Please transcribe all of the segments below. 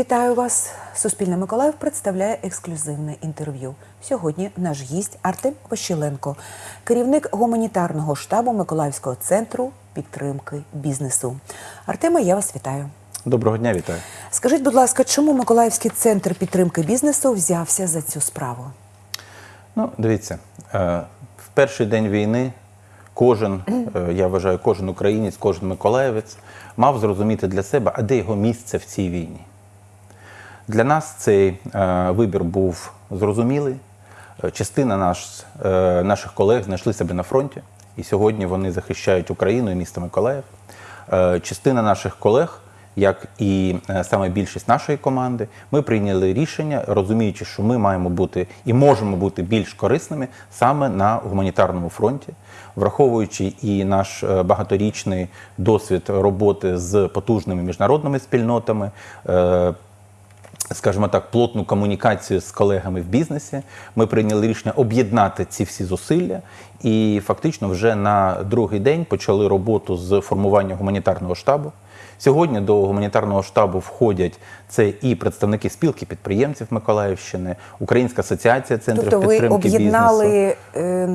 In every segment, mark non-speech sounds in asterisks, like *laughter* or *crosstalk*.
Вітаю вас! Суспільне Миколаїв представляє ексклюзивне інтерв'ю. Сьогодні наш гість Артем Пощеленко, керівник гуманітарного штабу Миколаївського центру підтримки бізнесу. Артеме, я вас вітаю. Доброго дня, вітаю. Скажіть, будь ласка, чому Миколаївський центр підтримки бізнесу взявся за цю справу? Ну, дивіться, е, в перший день війни кожен, е, я вважаю, кожен українець, кожен миколаївець мав зрозуміти для себе, а де його місце в цій війні. Для нас цей е, вибір був зрозумілий. Е, Частина наш, е, наших колег знайшли себе на фронті, і сьогодні вони захищають Україну і місто Миколаїв. Частина наших колег, як і саме більшість нашої команди, ми прийняли рішення, розуміючи, що ми маємо бути і можемо бути більш корисними саме на гуманітарному фронті, враховуючи і наш багаторічний досвід роботи з потужними міжнародними спільнотами. Скажімо так, плотну комунікацію з колегами в бізнесі. Ми прийняли рішення об'єднати ці всі зусилля, і фактично вже на другий день почали роботу з формування гуманітарного штабу. Сьогодні до гуманітарного штабу входять це і представники спілки підприємців Миколаївщини, Українська асоціація центрів Тобто ви підтримки бізнесу. об'єднали е,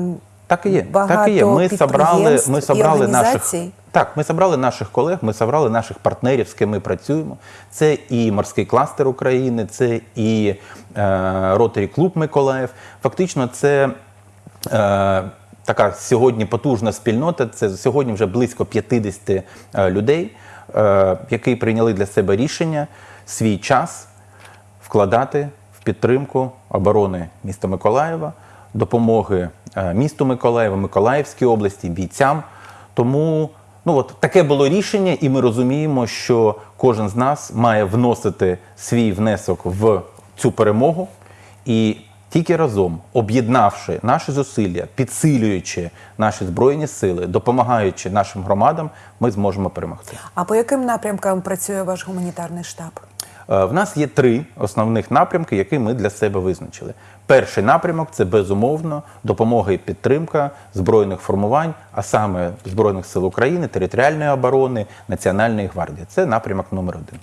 Так і є. багато так і є. Ми собрали, ми собрали наших так. Ми собрали наших колег, ми собрали наших партнерів, з ким ми працюємо. Це і морський кластер України, це і е, Ротарі Клуб Миколаїв. Фактично, це. Е, Така сьогодні потужна спільнота. Це сьогодні вже близько 50 е, людей, е, які прийняли для себе рішення свій час вкладати в підтримку оборони міста Миколаєва, допомоги е, місту Миколаєва, Миколаївській області, бійцям. Тому ну от таке було рішення, і ми розуміємо, що кожен з нас має вносити свій внесок в цю перемогу. І тільки разом, об'єднавши наші зусилля, підсилюючи наші збройні сили, допомагаючи нашим громадам, ми зможемо перемогти. А по яким напрямкам працює ваш гуманітарний штаб? Е, В нас є три основних напрямки, які ми для себе визначили. Перший напрямок це безумовно допомога і підтримка збройних формувань, а саме Збройних сил України, територіальної оборони, Національної гвардії. Це напрямок номер один.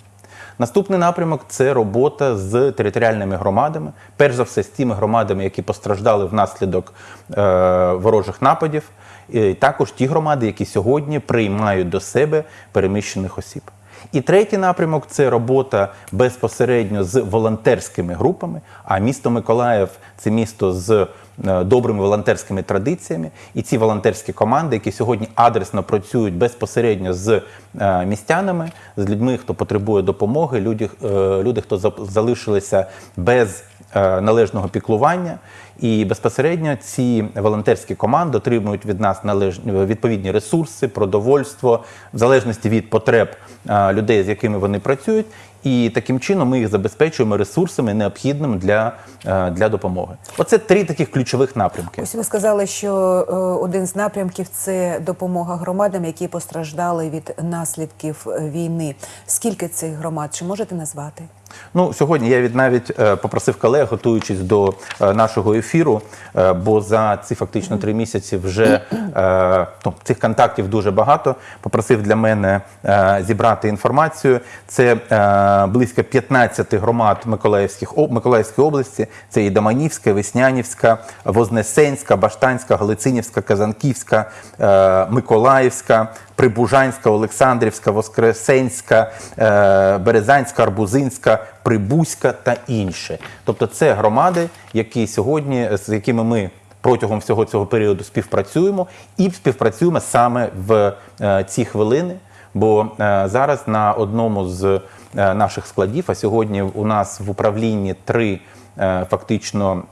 Наступний напрямок це робота з територіальними громадами, перш за все з тими громадами, які постраждали внаслідок е, ворожих нападів, і також ті громади, які сьогодні приймають до себе переміщених осіб. І третій напрямок це робота безпосередньо з волонтерськими групами. А місто Миколаїв це місто з е, добрими волонтерськими традиціями. І ці волонтерські команди, які сьогодні адресно працюють безпосередньо з е, містянами, з людьми, хто потребує допомоги, люди, е, люди хто за- залишилися без належного піклування. І безпосередньо ці волонтерські команди отримують від нас належні відповідні ресурси, продовольство, в залежності від потреб е, людей, з якими вони працюють. І таким чином ми їх забезпечуємо ресурсами, необхідними для, е, для допомоги. Оце три таких ключових напрямки. Ось ви сказали, що е, один з напрямків це допомога громадам, які постраждали від наслідків війни. Скільки цих громад? Чи можете назвати? Ну, сьогодні я від навіть попросив колег, готуючись до нашого ефіру, е, бо за ці фактично три місяці вже е, ну, цих контактів дуже багато. Попросив для мене е, зібрати інформацію. Це близько 15 громад Миколаївських Миколаївської області. Це і Доманівська, Веснянівська, Вознесенська, Баштанська, Галицинівська, Казанківська, Миколаївська. Прибужанська, Олександрівська, Воскресенська, е, Березанська, Арбузинська, Прибузька та інші. Тобто це громади, які сьогодні, з якими ми протягом всього цього періоду співпрацюємо і співпрацюємо саме в е, ці хвилини. Бо е, зараз на одному з наших складів, а сьогодні у нас в управлінні три фактично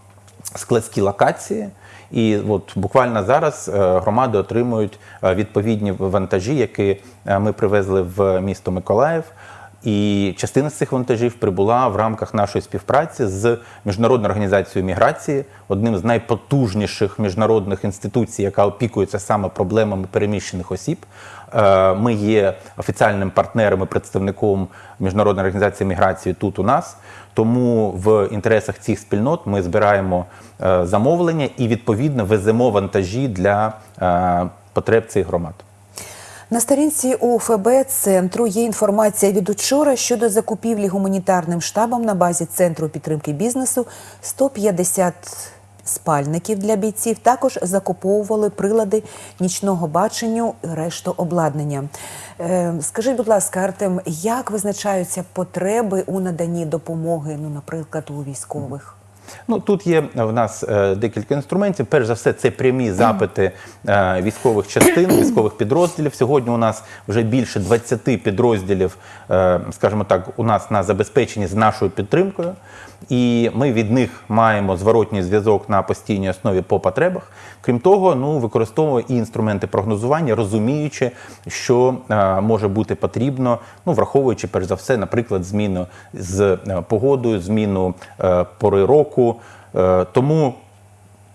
складські локації. І от буквально зараз е, громади отримують е, відповідні вантажі, які е, ми привезли в місто Миколаїв. І частина з цих вантажів прибула в рамках нашої співпраці з міжнародною організацією міграції, одним з найпотужніших міжнародних інституцій, яка опікується саме проблемами переміщених осіб. Е, Ми є офіціальним партнером і представником міжнародної організації міграції тут у нас. Тому в інтересах цих спільнот ми збираємо е, замовлення і відповідно веземо вантажі для е, потреб цих громад. На сторінці УФБ центру є інформація від учора щодо закупівлі гуманітарним штабом на базі центру підтримки бізнесу 150 спальників для бійців. Також закуповували прилади нічного баченню, і решту обладнання. Е, скажіть, будь ласка, Артем, як визначаються потреби у наданні допомоги, ну, наприклад, у військових? Ну тут є в нас е, декілька інструментів. Перш за все, це прямі запити е, військових частин, *clears throat* військових підрозділів. Сьогодні у нас вже більше 20 підрозділів, е, скажімо так, у нас на забезпеченні з нашою підтримкою. І ми від них маємо зворотній зв'язок на постійній основі по потребах. Крім того, ну використовуємо і інструменти прогнозування, розуміючи, що е, може бути потрібно, ну враховуючи перш за все, наприклад, зміну з е, погодою, зміну е, пори року. Е, тому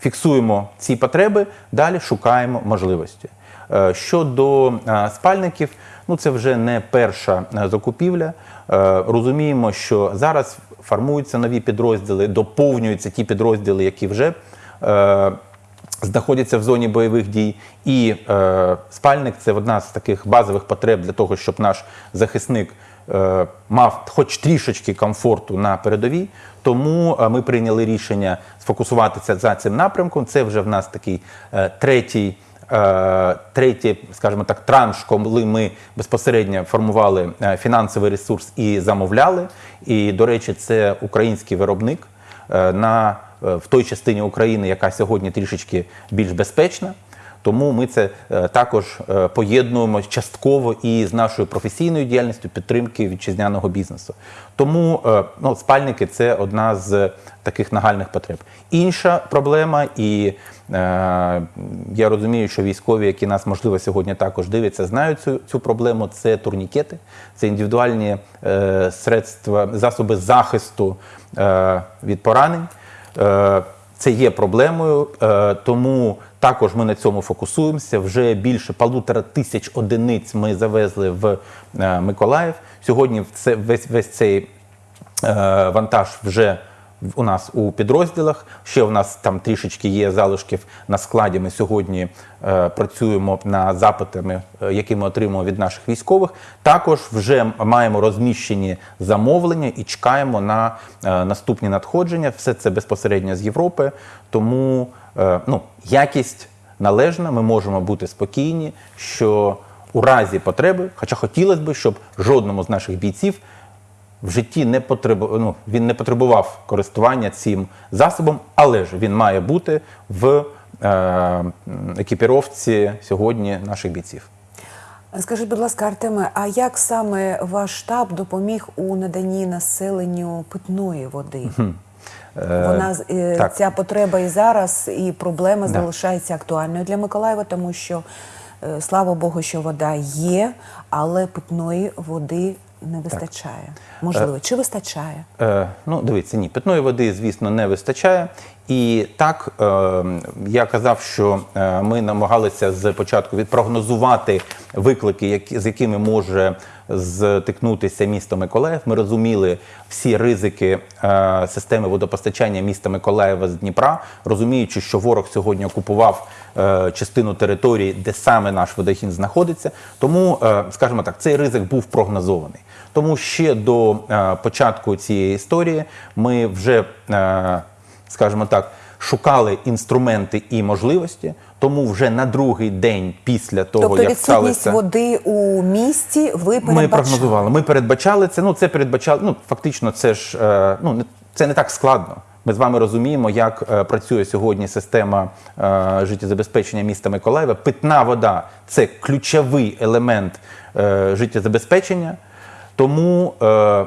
фіксуємо ці потреби, далі шукаємо можливості. Е, Щодо е, спальників, ну це вже не перша закупівля. Розуміємо, що зараз формуються нові підрозділи, доповнюються ті підрозділи, які вже знаходяться в зоні бойових дій. І спальник це одна з таких базових потреб для того, щоб наш захисник мав хоч трішечки комфорту на передовій. Тому е, ми прийняли рішення сфокусуватися за цим напрямком. Це вже в нас такий е, третій. е, Третій, скажімо так, транш, коли ми безпосередньо формували фінансовий ресурс і замовляли. І, до речі, це український виробник на, в той частині України, яка сьогодні трішечки більш безпечна. Тому ми це е, також е, поєднуємо частково і з нашою професійною діяльністю підтримки вітчизняного бізнесу. Тому е, ну, спальники це одна з таких нагальних потреб. Інша проблема, і е, я розумію, що військові, які нас можливо сьогодні також дивляться, знають цю, цю проблему. Це турнікети, це індивідуальні е, средства, засоби захисту е, від поранень. Це є проблемою, е, тому також ми на цьому фокусуємося. Вже більше полутора тисяч одиниць ми завезли в е, Миколаїв. Сьогодні весь весь цей е, вантаж вже у нас у підрозділах. Ще у нас там трішечки є залишків на складі. Ми сьогодні е, працюємо над запитами, е, які ми отримуємо від наших військових. Також вже маємо розміщені замовлення і чекаємо на е, наступні надходження. Все це безпосередньо з Європи. Тому е, ну, якість належна. Ми можемо бути спокійні, що у разі потреби, хоча хотілося б, щоб жодному з наших бійців в житті не потребу, ну, він не потребував користування цим засобом, але ж він має бути в е, екіпіровці сьогодні наших бійців. Скажіть, будь ласка, Артеме, а як саме ваш штаб допоміг у наданні населенню питної води? Вона е, ця потреба і зараз, і проблема Да. залишається актуальною для Миколаєва, тому що е, слава Богу, що вода є, але питної води не вистачає. Можливо, чи вистачає? Е, ну, дивіться, ні, питної води, звісно, не вистачає. І так, е, я казав, що е, ми намагалися з початку відпрогнозувати виклики, які, з якими може зтикнутися місто Миколаїв. Ми розуміли всі ризики е, системи водопостачання міста Миколаєва з Дніпра, розуміючи, що ворог сьогодні окупував е, частину території, де саме наш водохід знаходиться. Тому, е, скажімо так, цей ризик був прогнозований. Тому ще до початку цієї історії ми вже, скажімо так, шукали інструменти і можливості. Тому вже на другий день після того, тобто як відсутність сталося, води у місті ви передбачали? ми прогнозували. Ми передбачали це. Ну це передбачали. Ну фактично, це ж е, ну це не так складно. Ми з вами розуміємо, як е, працює сьогодні система е, життєзабезпечення міста Миколаєва. Питна вода це ключовий елемент е, життєзабезпечення. Тому е,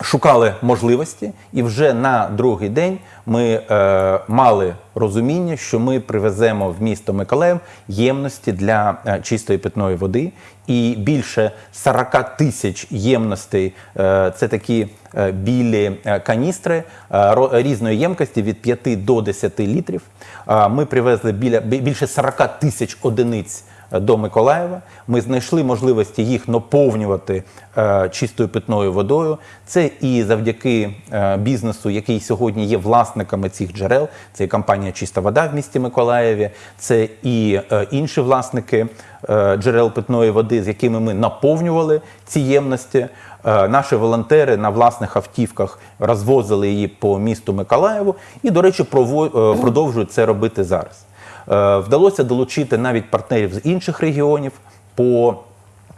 шукали можливості, і вже на другий день ми е, мали розуміння, що ми привеземо в місто Миколаїв ємності для е, чистої питної води. І більше 40 тисяч ємностей е, це такі е, білі е, каністри е, різної ємкості від 5 до 10 літрів. Ми привезли біля більше 40 тисяч одиниць до Миколаєва. Ми знайшли можливості їх наповнювати е, чистою питною водою. Це і завдяки е, бізнесу, який сьогодні є власниками цих джерел. Це і компанія Чиста вода в місті Миколаєві, це і е, інші власники джерел питної води, з якими ми наповнювали ці ємності. Наші волонтери на власних автівках розвозили її по місту Миколаєву і, до речі, продовжують це робити зараз. Е, Вдалося долучити навіть партнерів з інших регіонів по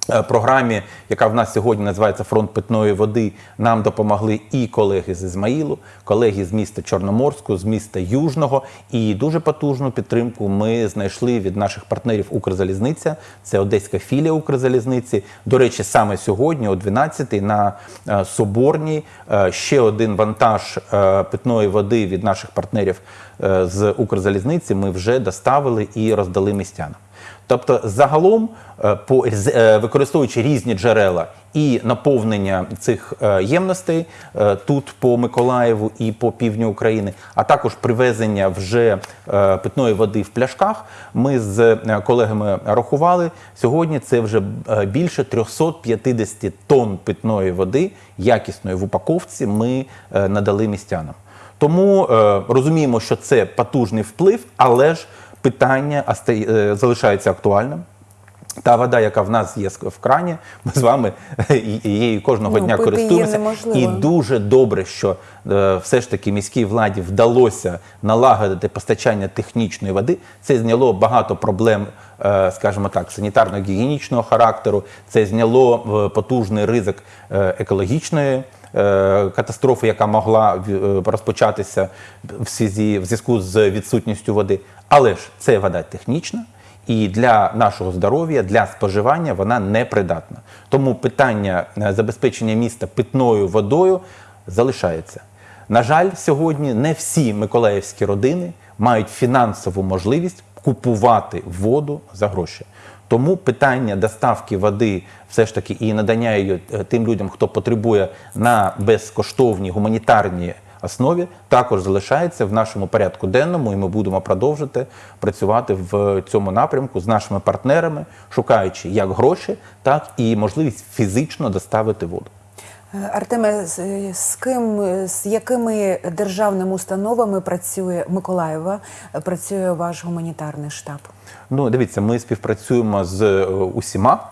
програмі, яка в нас сьогодні називається Фронт питної води. Нам допомогли і колеги з Ізмаїлу, колеги з міста Чорноморську, з міста Южного. І дуже потужну підтримку ми знайшли від наших партнерів Укрзалізниця. Це одеська філія Укрзалізниці. До речі, саме сьогодні, о 12-й, на е, Соборній, е, ще один вантаж е, питної води від наших партнерів е, з Укрзалізниці ми вже доставили і роздали містянам. Тобто, загалом, е, е, використовуючи різні джерела і наповнення цих е, ємностей тут по Миколаєву і по півдню України, а також привезення вже питної води в пляшках, ми з колегами рахували. Сьогодні це вже більше 350 тонн питної води, якісної в упаковці, ми надали містянам. Тому розуміємо, що це потужний вплив, але ж питання е, залишається актуальним. Та вода, яка в нас є в крані, ми з вами її кожного Ну, дня користуємося. І дуже добре, що е, все ж таки міській владі вдалося налагодити постачання технічної води. Це зняло багато проблем, е, скажімо так, санітарно-гігієнічного характеру. Це зняло е, потужний ризик е, екологічної. Е, Катастрофи, яка могла е, розпочатися в зв'язку з відсутністю води, але ж це вода технічна, і для нашого здоров'я, для споживання вона непридатна. Тому питання е, забезпечення міста питною водою залишається. На жаль, сьогодні не всі миколаївські родини мають фінансову можливість купувати воду за гроші. Тому питання доставки води все ж таки і надання її е, тим людям, хто потребує на безкоштовній гуманітарній основі, також залишається в нашому порядку денному, і ми будемо продовжити працювати в цьому напрямку з нашими партнерами, шукаючи як гроші, так і можливість фізично доставити воду. Е, Артеме, з, ким, з якими державними установами працює Миколаєва, е, працює ваш гуманітарний штаб? Ну, дивіться, ми співпрацюємо з е, усіма.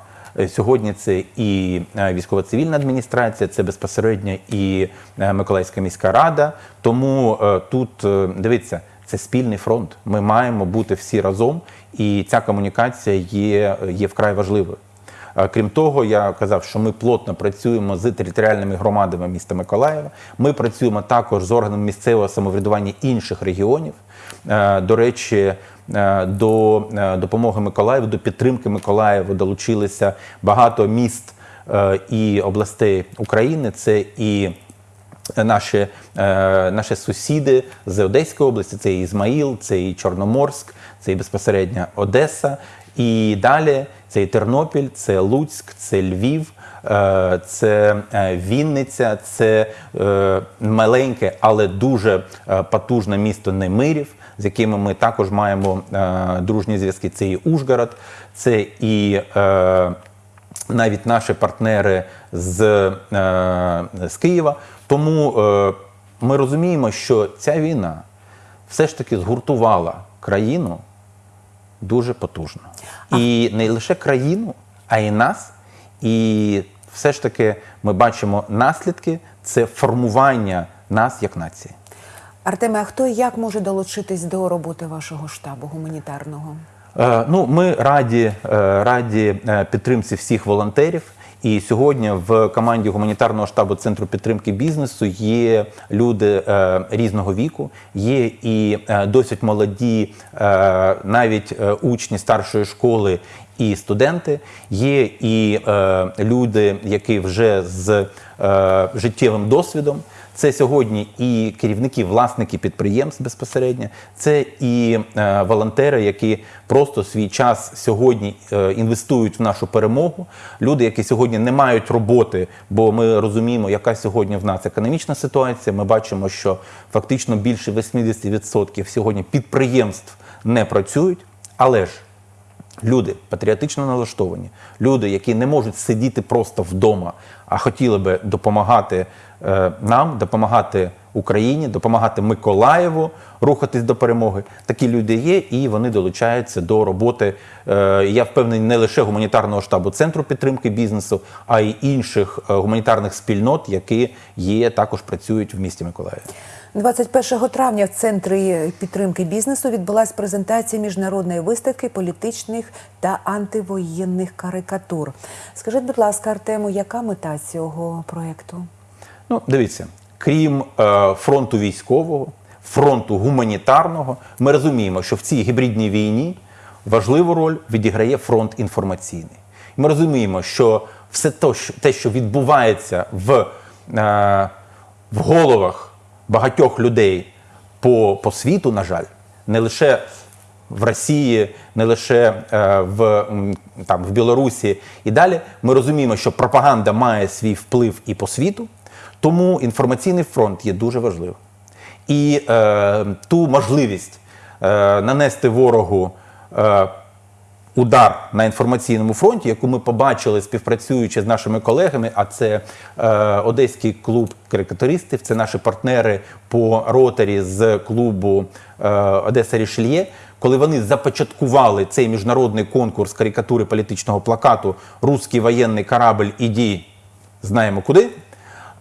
Сьогодні це і військово-цивільна адміністрація, це безпосередньо і Миколаївська міська рада. Тому тут дивіться, це спільний фронт. Ми маємо бути всі разом, і ця комунікація є, є вкрай важливою. Крім того, я казав, що ми плотно працюємо з територіальними громадами міста Миколаєва. Ми працюємо також з органами місцевого самоврядування інших регіонів. До речі, до допомоги Миколаєву, до підтримки Миколаєву долучилися багато міст і областей України. Це і Наші, наші сусіди з Одеської області, це і Ізмаїл, це і Чорноморськ, це і безпосередньо Одеса. І далі це і Тернопіль, це Луцьк, це Львів, е, це е, Вінниця, це е, маленьке, але дуже потужне місто Немирів, з якими ми також маємо дружні зв'язки. Це і Ужгород, це і навіть наші партнери з, з Києва. Тому ми розуміємо, що ця війна все ж таки згуртувала країну дуже потужно. І не лише країну, а й нас. І все ж таки ми бачимо наслідки це формування нас як нації. Артеме, а хто і як може долучитись до роботи вашого штабу гуманітарного? Е, Ну, ми раді, е, раді е, підтримці всіх волонтерів. І сьогодні в команді гуманітарного штабу центру підтримки бізнесу є люди е, різного віку, є і е, досить молоді, е, навіть учні старшої школи і студенти. Є і е, люди, які вже з е, життєвим досвідом. Це сьогодні і керівники, власники підприємств безпосередньо, це і е, волонтери, які просто свій час сьогодні е, інвестують в нашу перемогу. Люди, які сьогодні не мають роботи, бо ми розуміємо, яка сьогодні в нас економічна ситуація. Ми бачимо, що фактично більше 80% сьогодні підприємств не працюють, але ж Люди патріотично налаштовані, люди, які не можуть сидіти просто вдома, а хотіли би допомагати е, нам, допомагати Україні, допомагати Миколаєву рухатись до перемоги. Такі люди є, і вони долучаються до роботи. е, я впевнений, не лише гуманітарного штабу центру підтримки бізнесу, а й інших е, гуманітарних спільнот, які є також працюють в місті Миколаїв. 21 травня в центрі підтримки бізнесу відбулася презентація міжнародної виставки політичних та антивоєнних карикатур. Скажіть, будь ласка, Артему, яка мета цього проєкту? Ну, дивіться, крім е, фронту військового, фронту гуманітарного, ми розуміємо, що в цій гібридній війні важливу роль відіграє фронт інформаційний. Ми розуміємо, що все те, що відбувається в, е, в головах багатьох людей по, по світу, на жаль, не лише в Росії, не лише е, в, там, в Білорусі і далі, ми розуміємо, що пропаганда має свій вплив і по світу, тому інформаційний фронт є дуже важливим. І е, ту можливість е, нанести ворогу е, удар на інформаційному фронті, яку ми побачили співпрацюючи з нашими колегами. А це е, Одеський клуб карикатуристів, це наші партнери по ротарі з клубу е, Одеса Рішельє. Коли вони започаткували цей міжнародний конкурс карикатури політичного плакату Руський воєнний корабль іді знаємо куди.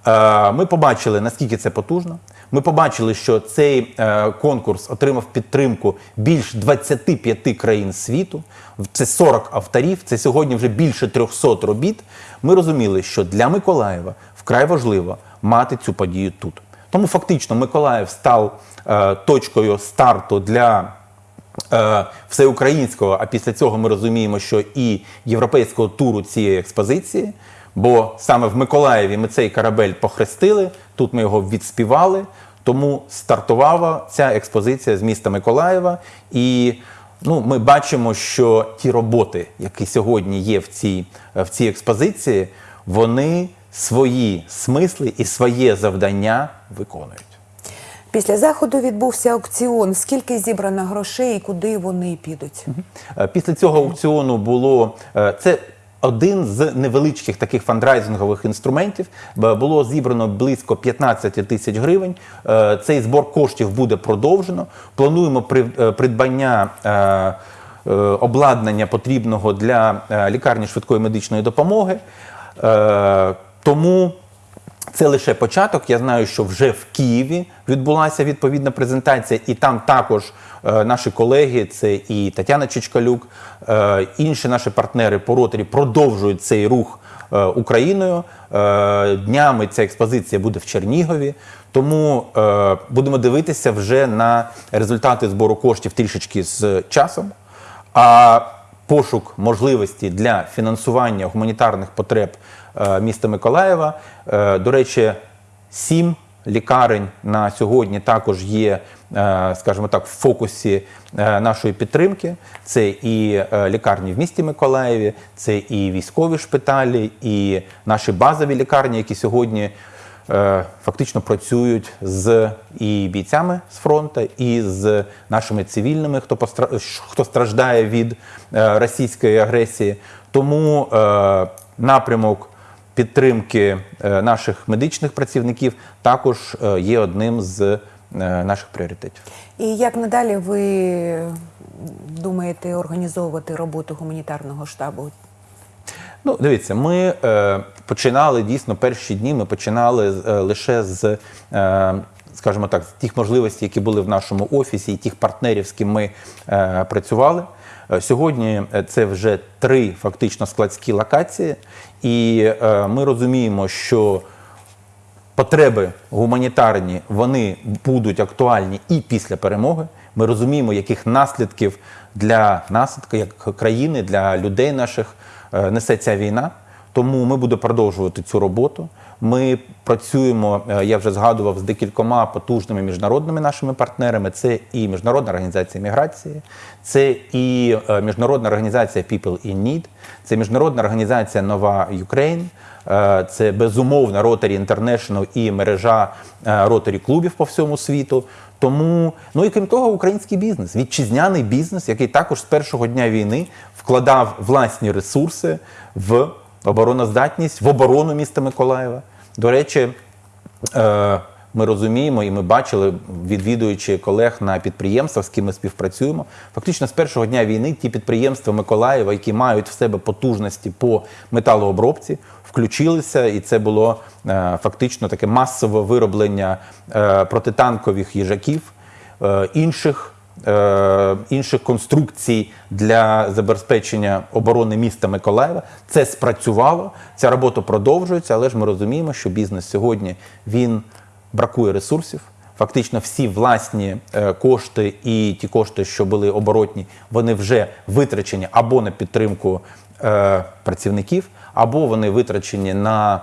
Е, Ми побачили, наскільки це потужно. Ми побачили, що цей е, конкурс отримав підтримку більш 25 країн світу. Це 40 авторів, це сьогодні вже більше 300 робіт. Ми розуміли, що для Миколаєва вкрай важливо мати цю подію тут. Тому фактично Миколаїв став е, точкою старту для е, всеукраїнського, а після цього ми розуміємо, що і європейського туру цієї експозиції. Бо саме в Миколаєві ми цей корабель похрестили, тут ми його відспівали. Тому стартувала ця експозиція з міста Миколаєва. І ну, ми бачимо, що ті роботи, які сьогодні є в цій, в цій експозиції, вони свої смисли і своє завдання виконують. Після заходу відбувся аукціон. Скільки зібрано грошей і куди вони підуть? Е, Після цього аукціону було е, це. Один з невеличких таких фандрайзингових інструментів було зібрано близько 15 тисяч гривень. Е, Цей збор коштів буде продовжено. Плануємо е, придбання е, обладнання потрібного для лікарні швидкої медичної допомоги. Тому це лише початок. Я знаю, що вже в Києві відбулася відповідна презентація, і там також е, наші колеги, це і Тетяна Чичкалюк, е, інші наші партнери по ротарі продовжують цей рух е, Україною. Е, днями ця експозиція буде в Чернігові. Тому е, будемо дивитися вже на результати збору коштів трішечки з часом. А пошук можливості для фінансування гуманітарних потреб міста Миколаєва. Е, До речі, сім лікарень на сьогодні також є, е, скажімо так, в фокусі е, нашої підтримки. Це і е, лікарні в місті Миколаєві, це і військові шпиталі, і наші базові лікарні, які сьогодні е, фактично працюють з і бійцями з фронту, і з нашими цивільними, хто постра... хто страждає від е, російської агресії. Тому е, напрямок підтримки е, наших медичних працівників також е, є одним з е, наших пріоритетів. І як надалі ви думаєте організовувати роботу гуманітарного штабу? Ну, дивіться, ми е, починали дійсно перші дні. Ми починали е, лише з, е, скажімо так, з тих можливостей, які були в нашому офісі, і тих партнерів, з ким ми е, працювали. Е, Сьогодні е, це вже три фактично складські локації, і е, ми розуміємо, що потреби гуманітарні вони будуть актуальні і після перемоги. Ми розуміємо, яких наслідків для нас, як країни, для людей наших несе ця війна. Тому ми будемо продовжувати цю роботу. Ми працюємо, е, я вже згадував, з декількома потужними міжнародними нашими партнерами. Це і Міжнародна організація міграції, це і е, Міжнародна організація People in Need, це Міжнародна організація Нова Ukraine, е, це безумовно Rotary International і мережа Rotary клубів по всьому світу. Тому, ну і крім того, український бізнес, вітчизняний бізнес, який також з першого дня війни вкладав власні ресурси в обороноздатність, в оборону міста Миколаєва. До речі, е, ми розуміємо і ми бачили, відвідуючи колег на підприємствах, з ким ми співпрацюємо. Фактично з першого дня війни ті підприємства Миколаєва, які мають в себе потужності по металообробці, включилися, і це було е, фактично таке масове вироблення е, протитанкових їжаків, інших. Е, Інших конструкцій для забезпечення оборони міста Миколаєва це спрацювало. Ця робота продовжується, але ж ми розуміємо, що бізнес сьогодні він бракує ресурсів. Фактично, всі власні е, кошти і ті кошти, що були оборотні, вони вже витрачені або на підтримку е, працівників, або вони витрачені на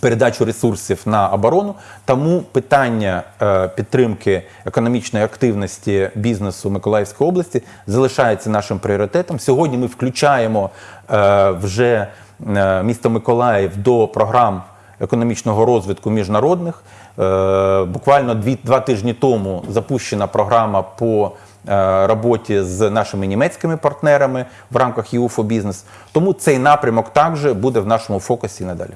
передачу ресурсів на оборону. Тому питання е, підтримки економічної активності бізнесу Миколаївської області залишається нашим пріоритетом. Сьогодні ми включаємо е, вже е, місто Миколаїв до програм економічного розвитку міжнародних. Буквально дві, два тижні тому запущена програма по роботі з нашими німецькими партнерами в рамках ЄУФО Бізнес. Тому цей напрямок також буде в нашому фокусі надалі.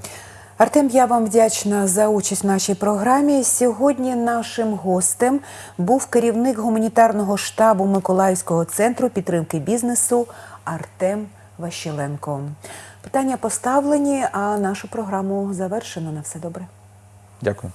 Артем, я вам вдячна за участь в нашій програмі. Сьогодні нашим гостем був керівник гуманітарного штабу Миколаївського центру підтримки бізнесу Артем Ващеленко. Питання поставлені, а нашу програму завершено. На все добре. Дякую.